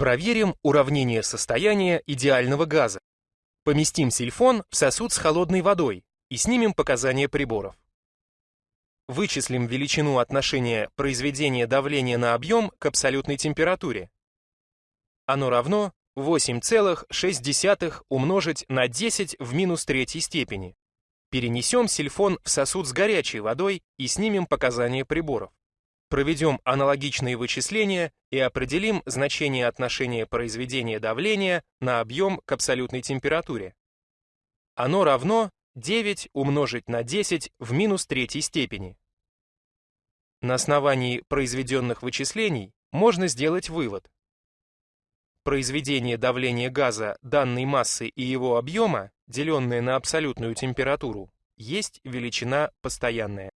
Проверим уравнение состояния идеального газа. Поместим сильфон в сосуд с холодной водой и снимем показания приборов. Вычислим величину отношения произведения давления на объем к абсолютной температуре. Оно равно 8,6 умножить на 10 в минус третьей степени. Перенесем сильфон в сосуд с горячей водой и снимем показания приборов. Проведем аналогичные вычисления и определим значение отношения произведения давления на объем к абсолютной температуре. Оно равно 9 умножить на 10 в минус третьей степени. На основании произведенных вычислений можно сделать вывод. Произведение давления газа данной массы и его объема, деленное на абсолютную температуру, есть величина постоянная.